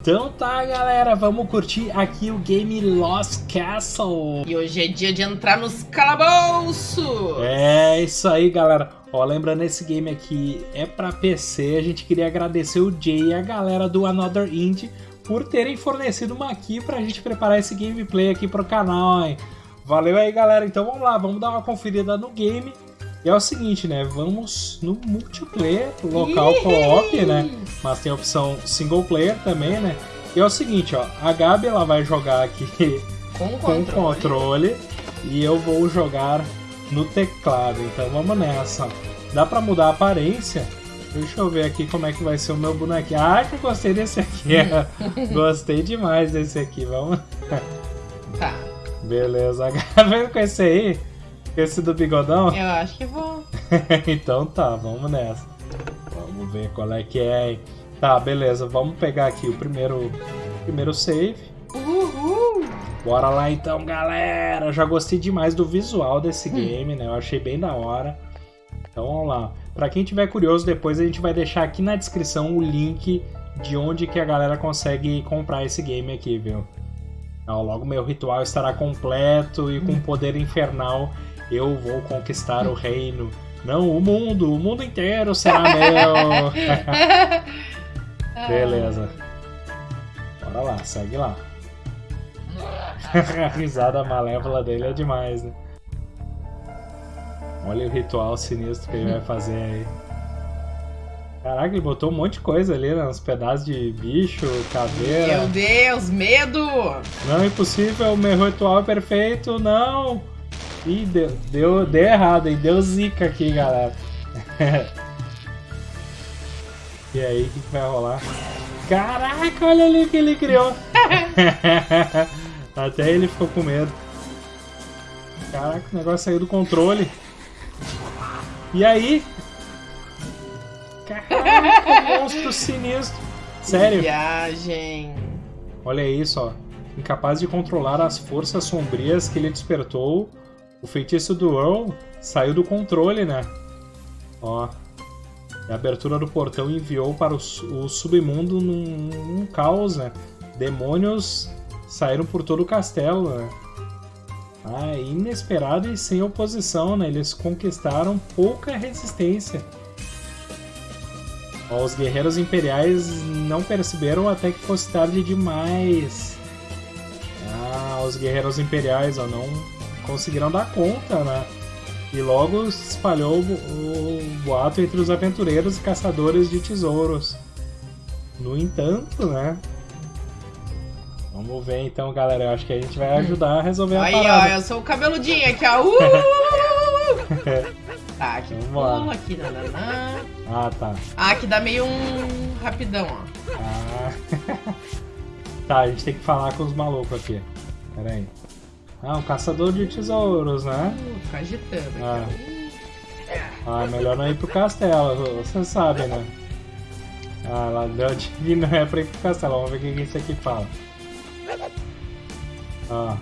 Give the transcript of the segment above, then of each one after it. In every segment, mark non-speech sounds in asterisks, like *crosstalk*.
Então tá, galera, vamos curtir aqui o game Lost Castle. E hoje é dia de entrar nos calabouços. É isso aí, galera. Ó, lembrando, esse game aqui é pra PC. A gente queria agradecer o Jay e a galera do Another Indie por terem fornecido uma aqui pra gente preparar esse gameplay aqui pro canal, hein? Valeu aí, galera. Então vamos lá, vamos dar uma conferida no game. E é o seguinte, né? Vamos no multiplayer, local co-op, né? Mas tem a opção single player também, né? E é o seguinte, ó. A Gabi, ela vai jogar aqui *laughs* Com com controle. controle e eu vou jogar no teclado. Então vamos nessa. Dá pra mudar a aparência? Deixa eu ver aqui como é que vai ser o meu bonequinho. Ah, que eu gostei desse aqui. *laughs* gostei demais desse aqui. Vamos. Tá, Beleza. *laughs* Vendo com esse aí? Esse do bigodão? eu acho que vou. *laughs* então tá, vamos nessa. Vamos ver qual é que é. hein? Tá, beleza. Vamos pegar aqui o primeiro, primeiro save. Uhul. Bora lá então, galera! Eu já gostei demais do visual desse game, né? Eu achei bem da hora. Então vamos lá. Pra quem tiver curioso, depois a gente vai deixar aqui na descrição o link de onde que a galera consegue comprar esse game aqui, viu? Então, logo meu ritual estará completo e com *laughs* poder infernal eu vou conquistar o reino. Não, o mundo, o mundo inteiro será meu. *laughs* Beleza. Bora lá, segue lá. *laughs* A risada malévola dele é demais, né? Olha o ritual sinistro que ele vai fazer aí. Caraca, ele botou um monte de coisa ali, né? Uns pedaços de bicho, caveira. Meu Deus, medo! Não, impossível, meu ritual é perfeito, não! Ih, deu, deu, deu errado, hein? Deu zica aqui, galera. *laughs* e aí, o que, que vai rolar? Caraca, olha ali o que ele criou! *laughs* Até ele ficou com medo. Caraca, o negócio saiu do controle. E aí? Caraca, *laughs* monstro sinistro! Sério? Viagem. Olha isso, ó. Incapaz de controlar as forças sombrias que ele despertou, o feitiço do Earl saiu do controle, né? Ó. A abertura do portão enviou para o, o submundo num, num caos, né? Demônios saíram por todo o castelo, né? Ah, inesperado e sem oposição, né? Eles conquistaram pouca resistência. Ó, os guerreiros imperiais não perceberam até que fosse tarde demais. Ah, os guerreiros imperiais ó, não conseguiram dar conta, né? E logo se espalhou o, boato entre os aventureiros e caçadores de tesouros. No entanto, né? Vamos ver então, galera. Eu acho que a gente vai ajudar a resolver a Aí, ó, parada. eu sou o cabeludinho aqui, ó. Uh! *laughs* tá, aqui Vambora. pula, aqui, nananã. Ah, tá. Ah, aqui dá meio um rapidão, ó. Ah. *laughs* tá, a gente tem que falar com os malucos aqui. Pera aí. Ah, um caçador de tesouros, né? Uh, ficar agitando aqui, Ah. ó. Ah, melhor não ir pro castelo, você sabe, né? Ah, lá deu de não é pra ir pro castelo. Vamos ver o que isso aqui fala. Ah,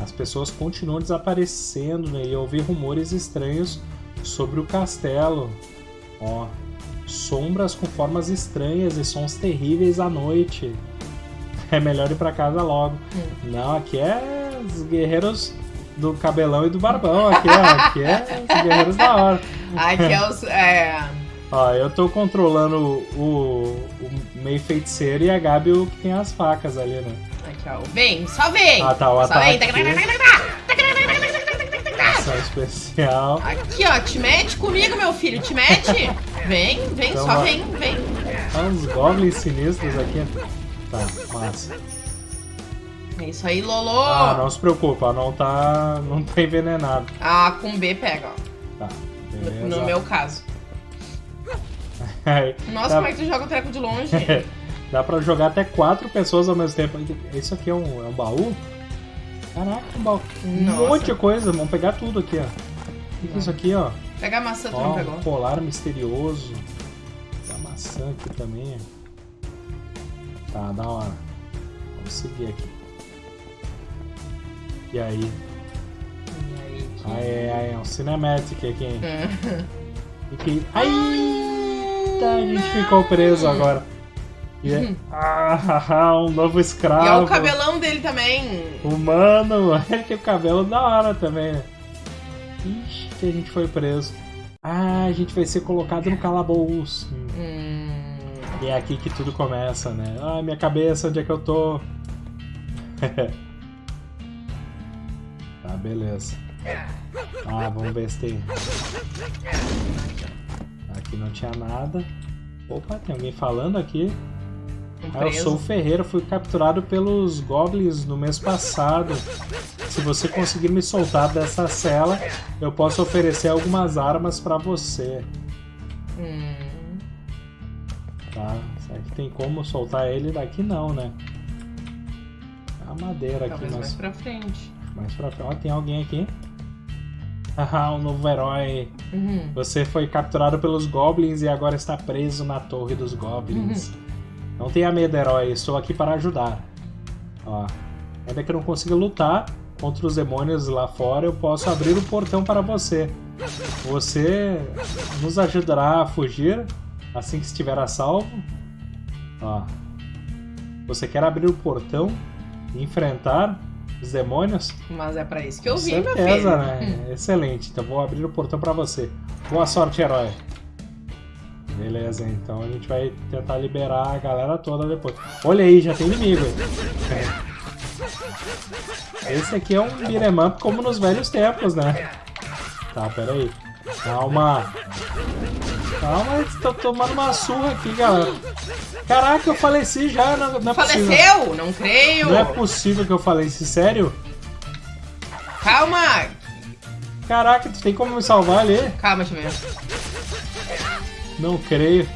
as pessoas continuam desaparecendo, né? E eu ouvi rumores estranhos sobre o castelo. Ó, sombras com formas estranhas e sons terríveis à noite. É melhor ir pra casa logo. Não, aqui é os guerreiros do cabelão e do barbão. Aqui, ó, aqui é os guerreiros da hora. Aqui é os. É. Ó, eu tô controlando o, o meio feiticeiro e a Gabi o que tem as facas ali, né? Aqui, ó. Vem, só vem! Ah, tá, o só vem! Ação especial. Aqui, ó, te mete comigo, meu filho, te mete! *laughs* Vem, vem, Então só vem, vem. Ah, uns goblins sinistros aqui. Tá, massa. É isso aí, Lolo! Ah, não se preocupa, não tá, não tá envenenado. Ah, com B pega, ó. Tá, No, beleza. no meu caso. Nossa, dá, como é que tu joga o treco de longe? *laughs* dá pra jogar até quatro pessoas ao mesmo tempo. Isso aqui é um, é um baú? Caraca, um baú. Um Nossa. monte de coisa, vamos pegar tudo aqui, ó. O que, que é isso aqui, ó? Pega a maçã, tu Ó, não um pegou. colar misterioso. Tem a maçã aqui também. Tá, da hora. Vamos seguir aqui. E aí? E aí, que- Aí, aí, é um cinematic aqui, hein? *laughs* Hum. E que... Ai! Eita, a gente ficou preso agora. E é... *laughs* Ah, um novo escravo. E olha o cabelão dele também. Humano, *laughs* ele tem o cabelo da hora também, né? Ixi, que a gente foi preso. Ah, a gente vai ser colocado no calabouço. Hum. E é aqui que tudo começa, né? Ah, minha cabeça, onde é que eu tô? Beleza. Ah, vamos ver se tem. Aqui não tinha nada. Opa, tem alguém falando aqui. Ah, eu sou o Ferreira, fui capturado pelos Goblins no mês passado. Se você conseguir me soltar dessa cela, eu posso oferecer algumas armas pra você. Hum. Tá? Será que tem como soltar ele daqui? Não, né? A madeira aqui, Talvez mais pra frente. Mais pra. Ó, tem alguém aqui. Haha, um novo herói. Uhum. Você foi capturado pelos Goblins e agora está preso na Torre dos Goblins. Não tenha medo, herói. Estou aqui para ajudar. Ó, ainda que eu não consiga lutar contra os demônios lá fora, eu posso abrir o portão para você. Você nos ajudará a fugir assim que estiver a salvo. Ó, você quer abrir o portão e enfrentar os demônios? Mas é pra isso que eu vim, meu filho. né? Excelente. Então vou abrir o portão pra você. Boa sorte, herói. Beleza, então a gente vai tentar liberar a galera toda depois. Olha aí, já tem inimigo. aí. Esse aqui é um beat'em up como nos velhos tempos, né? Tá, pera aí. Calma. Calma, tô tomando uma surra aqui, galera. Caraca, eu faleci já, não, não é possível. Faleceu? Não creio. Não é possível que eu faleci, sério? Calma. Caraca, tu tem como me salvar ali? Calma, deixa eu ver. Não creio.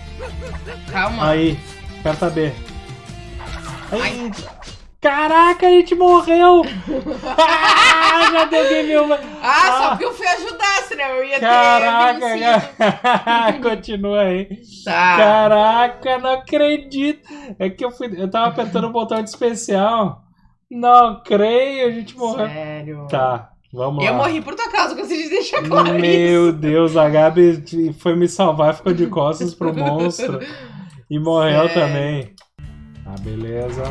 Calma. Aí, aperta B. Aí. Ai. Caraca, a gente morreu! ah, já deu game over. Ah, só Ah. porque eu fui ajudar, senão eu ia ter Caraca, cara. *laughs* continua aí. Tá. Caraca, não acredito. É que eu fui, eu tava apertando o botão de especial. Não creio, a gente morreu. Sério. Tá, vamos lá. Eu morri por tua causa, de deixar claro Meu isso. Deus, a Gabi foi me salvar, ficou de costas pro monstro. E morreu Sério. também. Ah, beleza.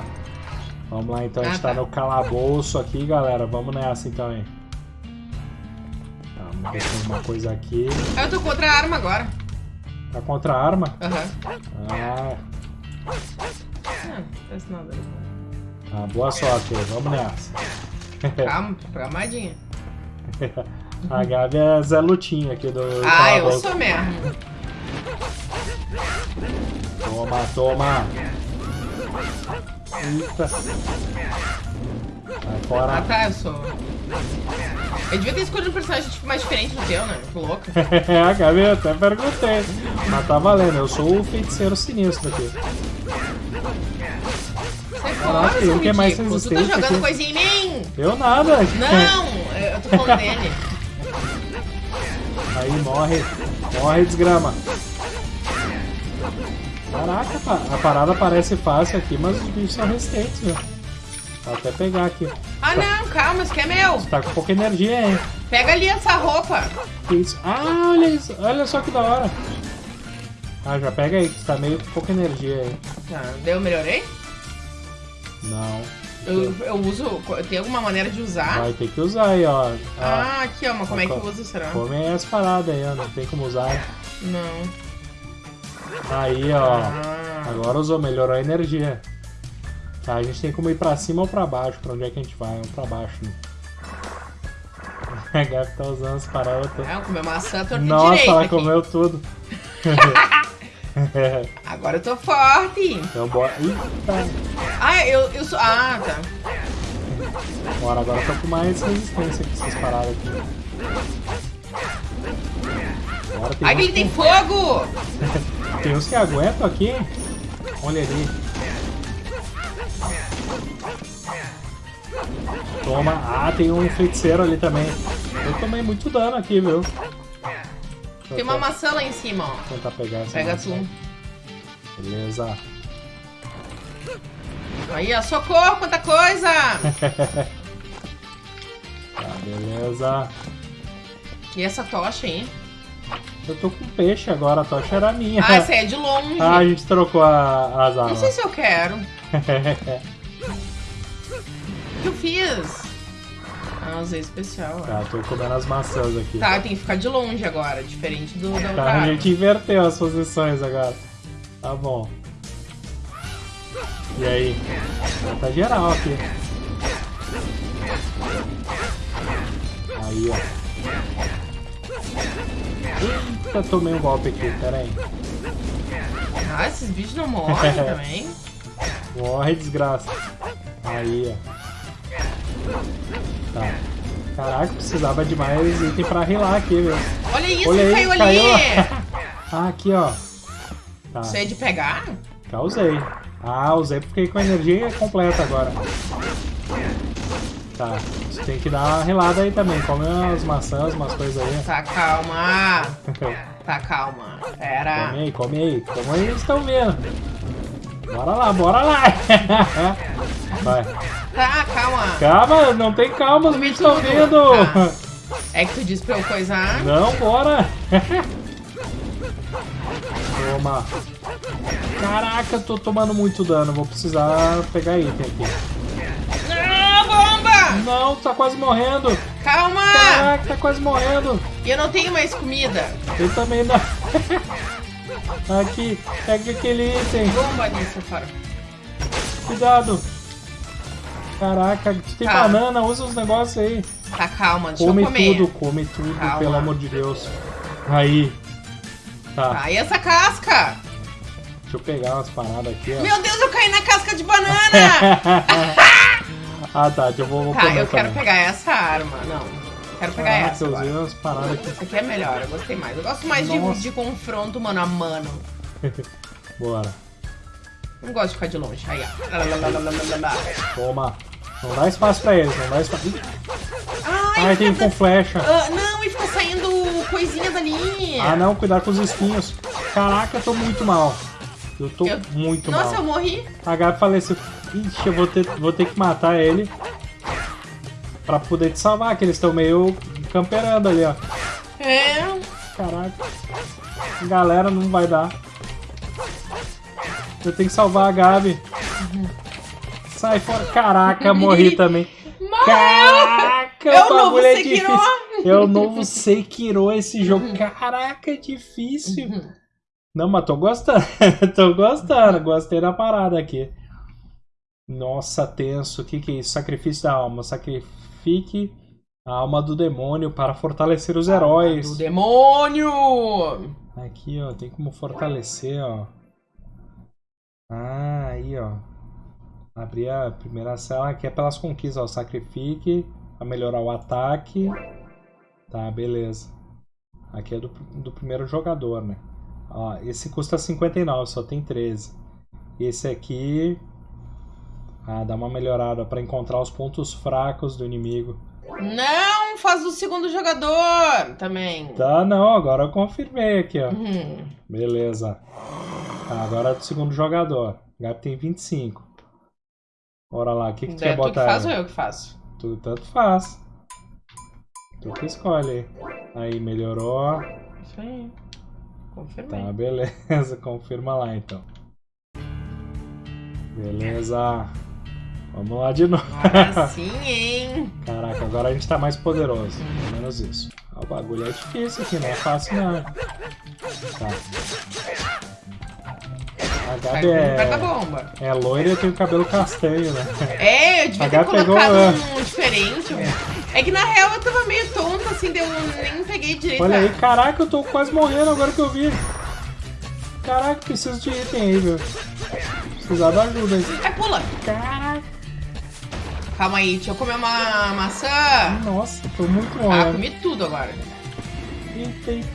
Vamos lá então, a gente Ah, tá tá. no calabouço aqui, galera. Vamos nessa então, hein. Tá, vamos ver tem alguma coisa aqui. Eu tô contra a arma agora. Tá contra a arma? Aham. Ah, Ah, não faz nada. ah, boa sorte vamos nessa. *laughs* Calma, calmadinha. *laughs* A Gabi é Zé Lutinha aqui do Ah, eu calabouço. sou mesmo. Toma, toma. Eita. Ah, fora. tá, eu sou. Eu devia ter escolhido um personagem tipo, mais diferente do teu, né? Que louca. a Gabi eu até perguntei. Mas tá valendo, eu sou o feiticeiro sinistro aqui. Sai Caraca, fora, seu que é mais ridículo. Tu tá jogando aqui. coisinha em mim. Eu nada. Não, eu tô falando *laughs* dele. Aí morre. Morre, desgrama. Caraca, a parada parece fácil aqui, mas os bichos são resistentes. Vou até pegar aqui. Ah, não, calma, isso aqui é meu. Tá com pouca energia, hein? Pega ali essa roupa. Isso? Ah, olha isso. Olha só que da hora. Ah, já pega aí, que tá meio com pouca energia aí. Tá, daí eu melhorei? Não. Eu, eu uso. Tem alguma maneira de usar? Vai ter que usar aí, ó. Ah, Ah, aqui, ó, mas como é que eu uso, será? come aí as paradas aí, ó. Não tem como usar. Não. Aí, ó. Agora usou, melhorou a energia. Tá, a gente tem como ir pra cima ou pra baixo. Pra onde é que a gente vai? Vamos pra baixo, né? *laughs* A Gabi tá usando as paradas. todas. é, comer maçã torta Nossa, direita ela aqui. comeu tudo. *laughs* Agora eu tô forte. então bora. Eita! Ah, eu, eu sou. Ah, tá. Bora, agora eu tô com mais resistência com essas paradas aqui. Bora, tem, Ai, tem fogo! *laughs* tem uns que aguentam aqui. Olha ali. Toma. Ah, tem um feiticeiro ali também. Eu tomei muito dano aqui, viu? Deixa Tem uma até maçã lá em cima, ó. tentar pegar essa Pega maçã. tu. Beleza. Aí, ó, socorro, quanta coisa! *laughs* Tá, beleza. E essa tocha aí? Eu tô com peixe agora, a tocha era minha. Ah, essa aí é de longe. Ah, a gente trocou a- as Não armas. sei se eu quero. *laughs* O que eu fiz? Ah, usei especial. ó. tá, tô comendo as maçãs aqui. Tá, tem que ficar de longe agora, diferente do da Tá, a gente inverteu as posições agora. Tá bom. E aí? Tá geral aqui. Aí, ó. Eita, tomei um golpe aqui, pera aí. Ah, esses bichos não morrem *laughs* também. Morre, desgraça. Aí, ó. Tá. Caraca, precisava de mais item pra rilar aqui, velho. Olha isso, Olha aí, caiu ali. caiu. *laughs* Ah, aqui, ó. Tá, Isso é de pegar? já usei. Ah, usei porque fiquei com a energia completa agora. Tá, você tem que dar uma relada aí também. Come umas maçãs, umas coisas aí. Tá, calma. Tá, calma. Pera. Come aí, come aí. Como eles estão vendo. Bora lá, bora lá. *laughs* Vai. Tá, calma. Calma, não tem calma, os bichos estão vendo. Tá. É que tu disse pra eu coisar. Não, bora! Toma! Caraca, eu tô tomando muito dano. Vou precisar pegar item aqui. Não, tá quase morrendo! Calma! Caraca, tá quase morrendo! E eu não tenho mais comida. Eu também não. *laughs* Aqui, pega aquele item. Bomba nisso, fora. Cuidado! Caraca, tu tem Tá. banana, usa os negócios aí. Tá, calma, deixa Come eu comer. tudo, come tudo, Calma. pelo amor de Deus. Aí. Tá, e essa casca? deixa eu pegar umas paradas aqui, ó. Meu Deus, eu caí na casca de banana! *laughs* ah, tá, eu vou, vou tá, eu quero também. pegar essa arma. Não, quero pegar Caraca, essa agora. umas paradas aqui. Essa aqui é melhor, eu gostei mais. Eu gosto mais de, de confronto mano a mano. *laughs* Bora. Não gosto de ficar de longe. Aí, ó. Toma. Não dá espaço pra eles, não dá espaço. Ai, Ai, tem com flecha. Ah, não, e fica saindo coisinha dali. Ah, não, cuidado com os espinhos. Caraca, eu tô muito mal. Eu tô Eu- muito Nossa, eu mal. morri. A Gabi faleceu. Ixi, eu vou ter, vou ter que matar ele. Pra poder te salvar, que eles estão meio camperando ali, ó. É. Caraca. Galera, não vai dar. Eu tenho que salvar a Gabi. Sai fora. Caraca, morri *laughs* também. Caraca, É o novo bagulho é Sekiro. difícil. É o novo Sekiro esse jogo. Caraca, é difícil. Não, mas tô gostando. *laughs* tô gostando. Gostei da parada aqui. Nossa, tenso. O que, que é isso? Sacrifício da alma. Sacrifique a alma do demônio para fortalecer os heróis. Do demônio! Aqui, ó, tem como fortalecer, ó. Ah, aí, ó. Abrir a primeira cela aqui é pelas conquistas, ó. Sacrifique para melhorar o ataque. Tá, beleza. Aqui é do, do primeiro jogador, né? Ó, esse custa 59, só tem 13. Esse aqui. Ah, dá uma melhorada para encontrar os pontos fracos do inimigo. Não, faz o segundo jogador também. Tá, não, agora eu confirmei aqui, ó. Uhum. Beleza. Tá, agora é do segundo jogador. O Gabi tem 25. Bora lá, o que, que tu É quer tu que botar faz ou aí? eu que faço? Tu tanto faz. Tu que escolhe. Aí, melhorou. Isso aí. Confirmei. Tá, beleza. *laughs* Confirma lá então. Beleza. Vamos lá de novo. Agora *laughs* sim, hein? Caraca, agora a gente tá mais poderoso. Pelo menos isso. Ah, o bagulho é difícil aqui, não é fácil não. Tá. Da é, bomba. é loira e tem o cabelo castanho, né? É, eu devia ter pegou, colocado é. um diferente. É que na real eu tava meio tonta, assim, deu, nem peguei direito. Olha aí, caraca, eu tô quase morrendo agora que eu vi. Caraca, preciso de item aí, viu? Precisar da ajuda aí. Ai, pula! Caraca, Calma aí, deixa eu comer uma maçã. nossa, tô muito Ah, morrendo. comi tudo agora. Eita, eita.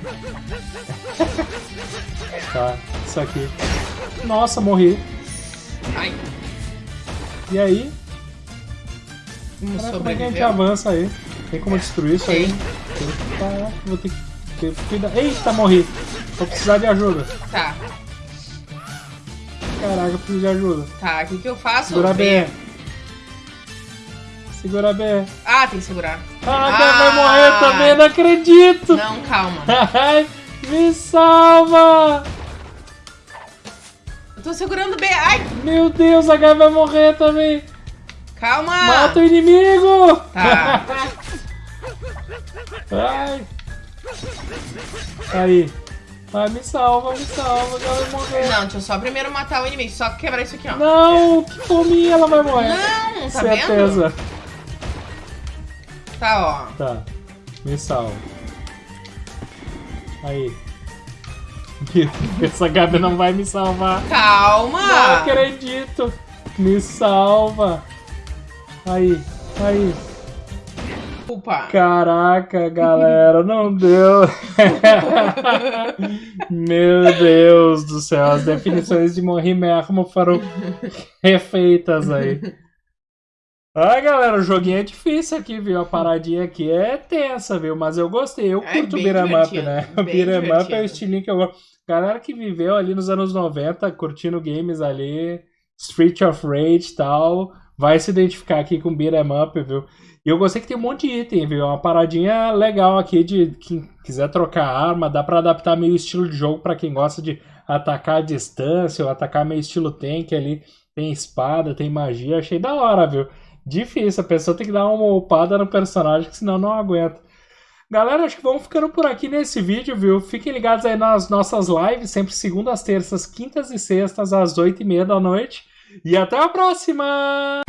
Tá, isso aqui. Nossa, morri. Ai, E aí? Caraca, como é que a gente avança aí? Tem como destruir isso aí? Caraca, vou ter que ter cuidado. Eita, morri. Vou precisar de ajuda. Tá, Caraca, eu preciso de ajuda. tá, o que que eu faço? Segura Vem. B. Segura B. Ah, tem que segurar. Ah, Ah! vai morrer também, não acredito! Não, calma. *laughs* Me salva! Eu tô segurando bem. Ai, Meu Deus, a Gabi vai morrer também. calma. Mata o inimigo! Tá. *laughs* Ai. Aí. Ai, me salva, me salva, ela vai morrer. Não, deixa eu só primeiro matar o inimigo. Só quebrar isso aqui, ó. Não, que fominha, ela vai morrer. Não, tá Certeza. vendo? Tá, ó. Tá, me salva. Aí. Essa Gabi não vai me salvar. Calma. Não acredito. Me salva. Aí, aí. Desculpa. Caraca, galera, não deu. *laughs* Meu Deus do céu, as definições de morrer mesmo foram refeitas aí. Ah, galera, o joguinho é difícil aqui, viu? A paradinha aqui é tensa, viu? Mas eu gostei, eu É curto beat'em up, né? O *laughs* beat'em up é o estilinho que eu gosto. Galera que viveu ali nos anos 90, curtindo games ali, Street of Rage e tal, vai se identificar aqui com beat'em up, viu? E eu gostei que tem um monte de item, viu? É uma paradinha legal aqui de quem quiser trocar arma, dá pra adaptar meio estilo de jogo pra quem gosta de atacar à distância ou atacar meio estilo tank ali. Tem espada, tem magia, achei da hora, viu? Difícil, a pessoa tem que dar uma upada no personagem, que senão não aguenta. Galera, acho que vamos ficando por aqui nesse vídeo, viu? Fiquem ligados aí nas nossas lives, sempre segundas, terças, quintas e sextas, às oito e meia da noite. E até a próxima!